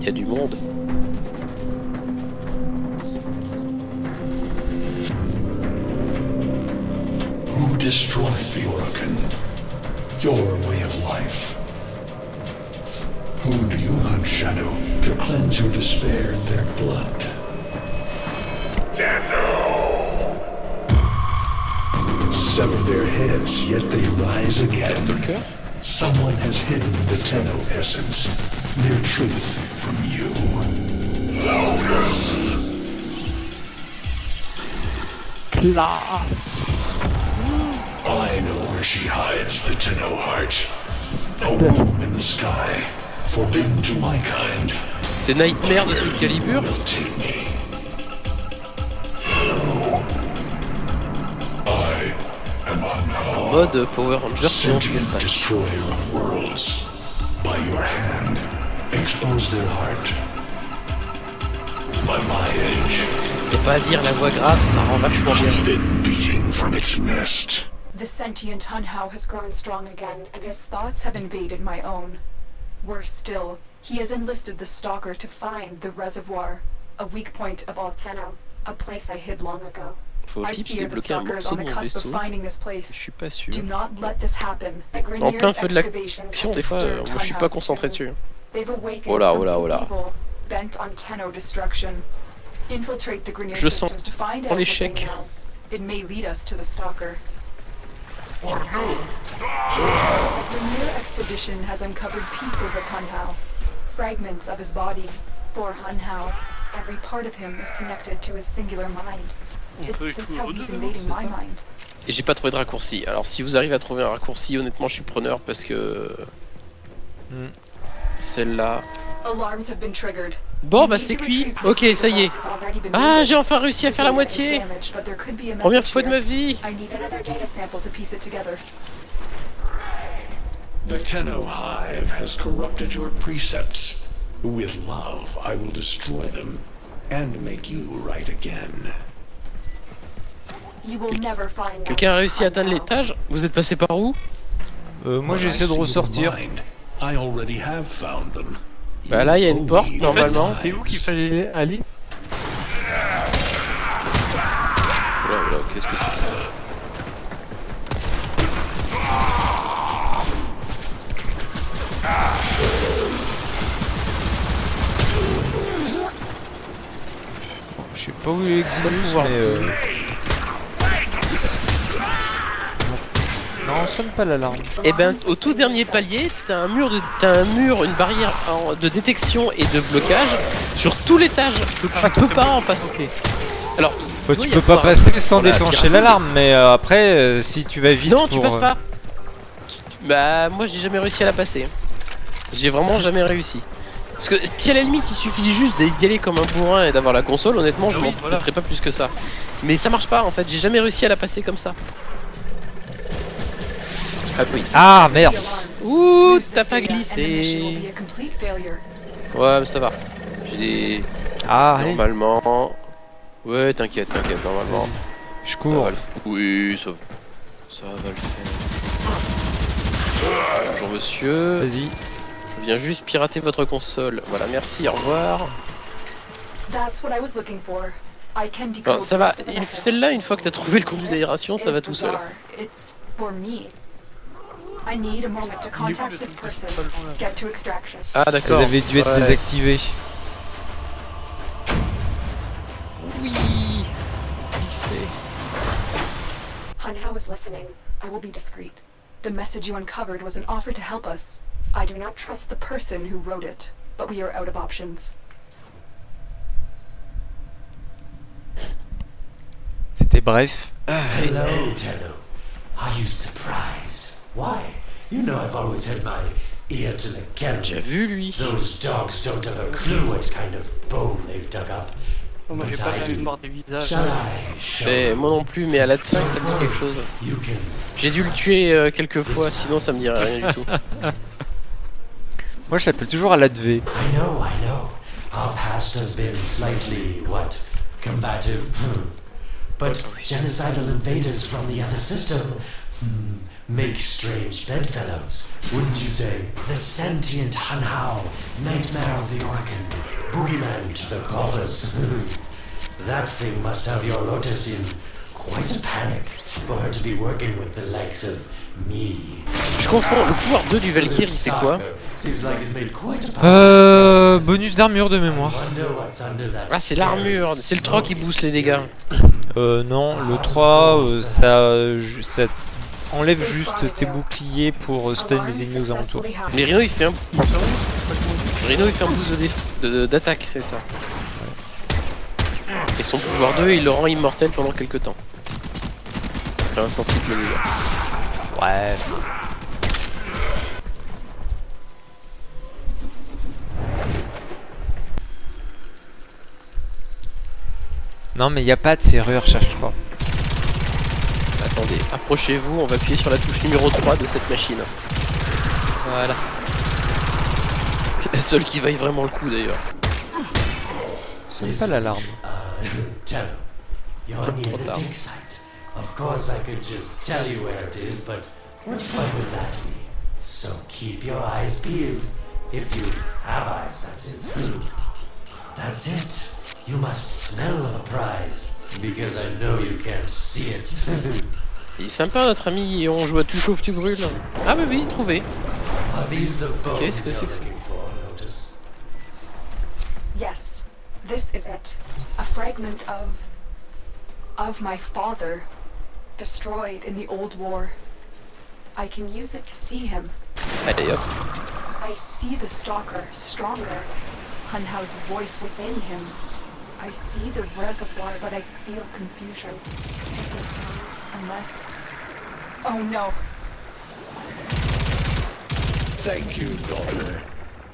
Il y a du monde. Who destroyed the Orokin? Your way of life. Who do you hunt, Shadow, to cleanse your despair in their blood? Sever their heads, yet they rise again. Someone has hidden the Tenno essence, their truth from you. Là I know where she hides the Tenno heart. A womb in the sky, forbidden to my kind. C'est Nightmare de ce Calibur will take me. I am Anhar, Mode Power Ranger c'est sentient destroyer of worlds. By your hand, expose their heart. By my edge, Y'a pas à dire, la voix grave, ça rend vachement bien. leave beating from its nest. The sentient Hunhao has grown strong again, and his thoughts have invaded my own. Worse still, he has enlisted the Stalker to find the reservoir, a weak point of Alteno, a place I hid long ago. Faut I aussi fear the débloquer un Stalker is morceau on de the mon cusp of vaisseau. finding this Je place. suis pas sûr. Do not let this happen. The En plein feu de excavations l'action, have des fois, disturbed moi je suis pas Hunhao's concentré dessus. They've awakened Oh là, oh là, oh là. evil, bent on Tenno destruction. Infiltrate the Grineer Je sens systems to find en l'échec. know. It may lead us to the Stalker. The Grineer expedition has uncovered pieces of Hunhao, fragments of his body. For Hunhao, every part of him is connected to his singular mind. Is this how he's invading my mind? Et j'ai pas trouvé de raccourci. Alors si vous arrivez à trouver un raccourci, honnêtement je suis preneur parce que... Hmm. Celle-là... Bon bah c'est cuit. Ok ça y est. Ah j'ai enfin réussi à faire la moitié Première fois de ma vie I need another data sample to piece it together. The Tenno Hive has corrupted your precepts. With love, I will destroy them and make you right again. You will never find Quelqu'un a réussi à atteindre l'étage? Vous êtes passé par où? Euh, moi When j'essaie I de ressortir. I already have found them. Bah là il y a une You porte normalement. C'est où qu'il fallait aller Oula oula qu'est-ce que c'est que ça Je sais pas où il pouvoir. mais... Euh... sonne pas l'alarme. Et ben au tout dernier palier, t'as un mur de, t'as un mur, une barrière en- de détection et de blocage sur tout l'étage. Donc tu peux pas en passer. Alors Bah, tu peux pas avoir- passer sans déclencher l'alarme, mais euh, après, euh, si tu vas vite non, pour... tu passes euh, pas. Bah moi j'ai jamais réussi à la passer. J'ai vraiment jamais réussi. Parce que si à la limite il suffit juste d'y aller comme un bourrin et d'avoir la console, honnêtement je Ah oui, m'en voilà. pas plus que ça. Mais ça marche pas en fait, j'ai jamais réussi à la passer comme ça. Ah oui. Ah, merde. Ouh, t'as pas glissé. Ouais mais ça va. J'ai des... Ah, allez, Normalement... Ouais t'inquiète, t'inquiète, normalement. je Ça cours. va le... Oui, ça... ça va le faire. Bonjour monsieur. Vas-y. Je viens juste pirater votre console. Voilà, merci, au revoir. That's what I was looking for. I can decode Alors, ça va, celle-là, une fois que t'as trouvé le conduit d'aération, ça va tout seul. I need a moment to contact this person. Get to extraction. Ah Elles d'accord. avaient dû être Ouais. désactivées. Oui. XP. Hunhao is listening. I will be discreet. The message you uncovered was an offer to help us. I do not trust the person who wrote it, but we are out of options. C'était bref. Hello, Tenno. Are you surprised? Why? You know I've always had my ear to the J'ai ground. vu lui. Those dogs don't have a clue what kind of bone they've dug up. Oh, Moi j'ai pas I la mémoire des visages. You? moi non plus, mais à la 5 ça me dit quelque chose. J'ai dû le tuer euh, quelques fois, sinon ça me dirait rien du tout. Moi, je l'appelle toujours à l'adv. I know, I know. Our past has been slightly, what, combative? Hmm. But genocidal invaders from the other system, Make strange bedfellows, wouldn't you say? The sentient Hanhao, nightmare of the Organ, boogeyman to the corpus. that thing must have your Lotus in quite a panic for her to be working with the likes of me. Je confonds, le pouvoir 2 du Valkyrie, c'est quoi Euh, bonus d'armure de mémoire. Ah, c'est l'armure, c'est le 3 qui booste les dégâts. Euh, non, le 3, euh, ça, euh, ça enlève juste tes boucliers pour euh, stun les ennemis aux alentours. Mais Rhino il fait un. Rhino il fait un boost de déf- de- d'attaque, c'est ça. Et son pouvoir 2 il le rend immortel pendant quelques temps. Enfin, insensible niveau. Ouais. Non mais y a pas de serrure, cherche pas. Attendez, approchez-vous, on va appuyer sur la touche numéro 3 de cette machine. Voilà. La seule qui vaille vraiment le coup d'ailleurs. Ce n'est pas l'alarme. Tell you're near Trop the tard. Of course, I could just tell you where it is, but what fun would that be? So keep your eyes peeled. If you have eyes, that is. That's it. You must smell the prize, because I know you can't see it. Il est sympa notre ami, on joue à tu chauffes, tu brûles. Ah bah oui, trouvé. Qu'est-ce que c'est que ça? Yes, this is it. A fragment of. of my father. Destroyed in the old war. I can use it to see him. Allez hop. I see the stalker stronger. Hunhao's voice within him. I see the reservoir, but I feel confusion. Is it unless. Oh no. Thank you, daughter.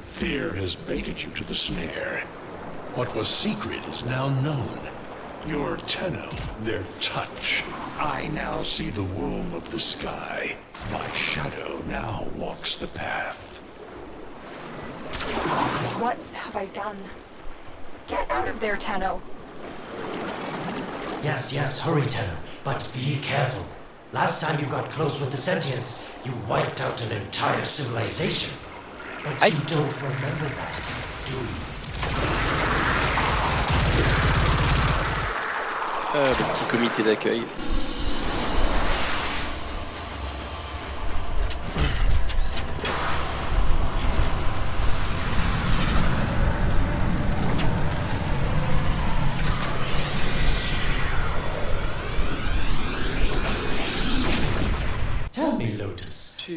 Fear has baited you to the snare. What was secret is now known. Your Tenno, their touch. I now see the womb of the sky. My shadow now walks the path. What have I done? Get out of there, Tenno. Yes, yes, hurry, Tenno, but be careful. Last time you got close with the sentients, you wiped out an entire civilization. But I- you don't remember that, do you? Euh, le petit comité d'accueil.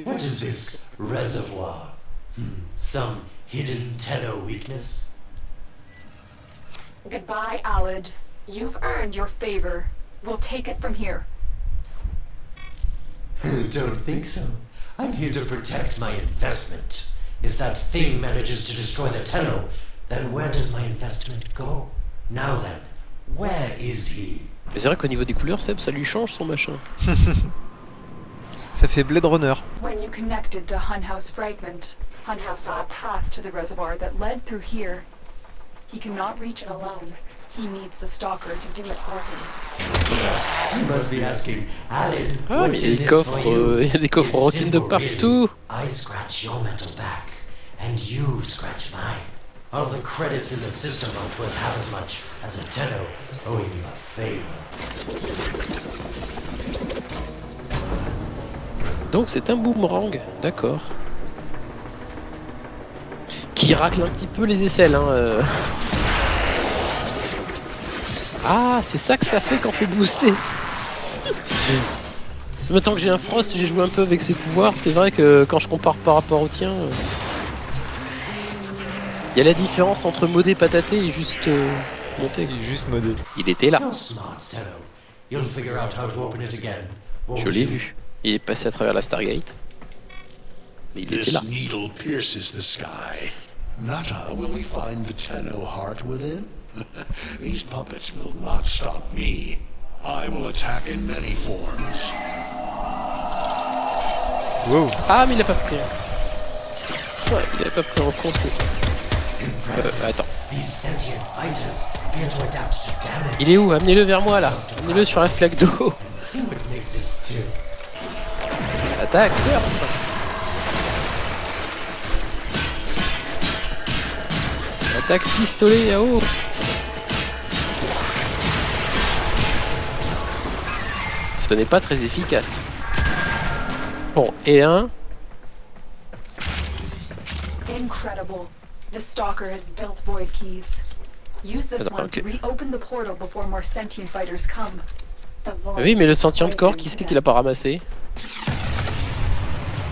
What is this reservoir? Hmm, some hidden Tenno weakness? Goodbye, Alid. You've earned your favor. We'll take it from here. don't think so. I'm here to protect my investment. If that thing manages to destroy the Tenno, then where does my investment go? Now then, where is he? Mais c'est vrai qu'au niveau des couleurs, Seb, ça lui change son machin. Ça fait Blade Runner. When you connected to Hunhouse Fragment, Hunhouse saw a path to the reservoir that led through here. He cannot reach it alone. He needs the stalker to do it for him. You must be asking, Alid, Ah, mais what's in des this coffres, for you? euh, il y a des coffres rockines de really. partout. I scratch your metal back, and you scratch mine. All the credits in the system aren't worth half as much as a Tenno owing you a favor. Donc c'est un boomerang, d'accord. Qui racle un petit peu les aisselles, hein. euh. Ah, c'est ça que ça fait quand c'est boosté. C'est Maintenant que j'ai un Frost, j'ai joué un peu avec ses pouvoirs, c'est vrai que quand je compare par rapport au tien... euh, Il y a la différence entre modé pataté et juste euh, monté. Il est juste modé. Il était là, je l'ai vu. Il est passé à travers la Stargate. Mais il était là. needle pierces the sky. Nata, will we find the Tenno heart within? These puppets will not stop me. I will attack in many forms. Wow. Ah mais il a pas pris. Ouais, il a pas pris en compte. Euh, attends. Il est où? Amenez-le vers moi là. Amenez-le sur un flaque d'eau. Attaque, surf Attaque pistolet eau Ce n'est pas très efficace. Bon, et un. Incredible. The Stalker has built void keys. Use this Attends, one to reopen the portal before more sentient fighters come. Ah Oui, mais le sentient de corps, qui c'est qu'il a pas ramassé?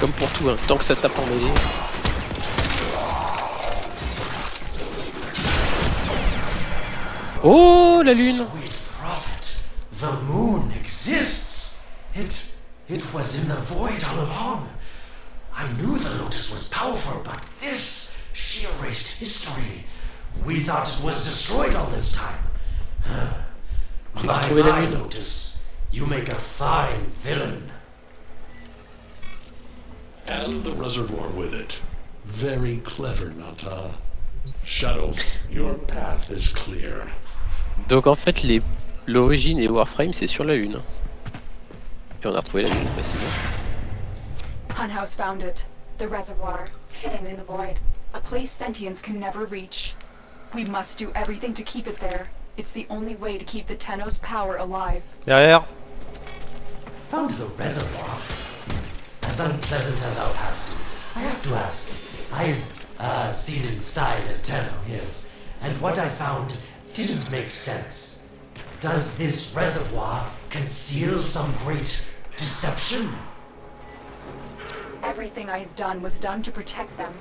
Comme pour tout, hein, tant que ça tape en mêlée. Oh, la lune prophet, the moon exists. It, it was in the void all along. I knew the lotus was powerful, but this, she erased history. We thought it was destroyed all this time. My, la my lune. lotus, you make a fine villain. And the reservoir with it. Very clever, Nata. Shadow, your path is clear. Donc en fait, les... l'origine et Warframe, c'est sur la lune. Et on a retrouvé la lune facilement. Hunhouse found it. The reservoir, hidden in the void. A place sentients can never reach. We must do everything to keep it there. It's the only way to keep the Tenno's power alive. Derrière. Found the reservoir. As unpleasant as our past is, I have to ask. I've uh, seen inside a yes, and what I found didn't make sense. Does this reservoir conceal some great deception? Everything I have done was done to protect them.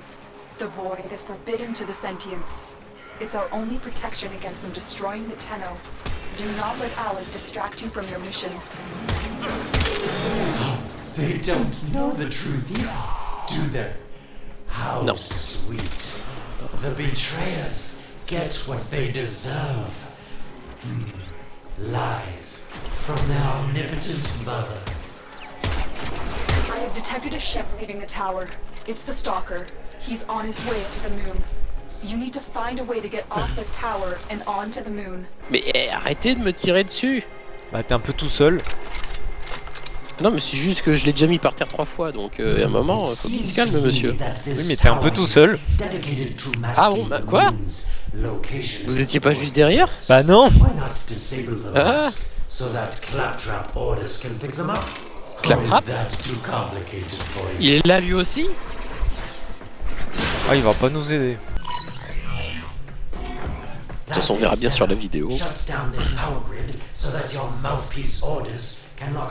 The void is forbidden to the sentients. It's our only protection against them destroying the Tenno. Do not let Alan distract you from your mission. They don't know the truth either, do they? How No. sweet. The betrayers get what they deserve. Hmm. Lies from their omnipotent mother. I have detected a ship leaving the tower. It's the Stalker. He's on his way to the moon. You need to find a way to get off this tower and onto the moon. Mais eh, arrêtez de me tirer dessus Bah t'es un peu tout seul. Non mais c'est juste que je l'ai déjà mis par terre trois fois, donc euh, à un moment, faut qu'il se calme monsieur. Oui, mais t'es un peu tout seul. Ah bon, bah, quoi? Vous étiez pas juste derrière? Bah non Ah. mask so that claptrap? Orders can pick them up? Claptrap? Or is that too complicated for you? Il est là lui aussi? Ah il va pas nous aider. De toute façon, on verra bien sur la vidéo.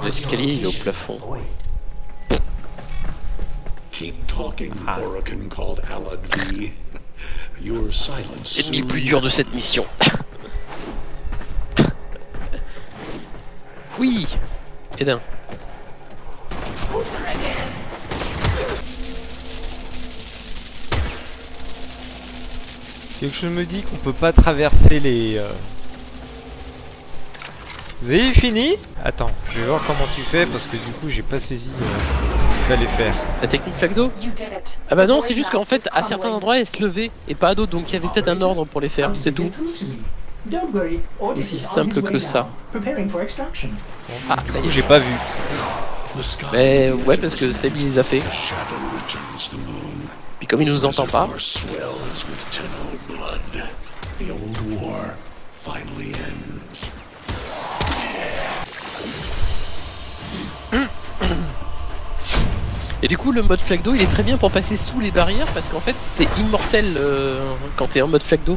L'escalier, il est au plafond. Void. Keep talking, Orokin called Alad V. Your silence. Ennemi le plus dur de cette mission. oui Edin. Quelque chose me dit qu'on peut pas traverser les... euh, Vous avez fini? Attends, je vais voir comment tu fais parce que du coup j'ai pas saisi euh, ce qu'il fallait faire. La technique flaque d'eau. Ah bah non, c'est juste qu'en fait, à certains endroits, elle se levait et pas à d'autres, donc il y avait peut-être un ordre pour les faire, c'est tout. Aussi simple que ça. Ah, j'ai pas vu. Mais is ouais, parce que Sebi les a fait. Puis comme il nous entend pas. The old war finally ends. Et du coup, le mode flaque d'eau, il est très bien pour passer sous les barrières parce qu'en fait, t'es immortel euh, quand t'es en mode flaque d'eau.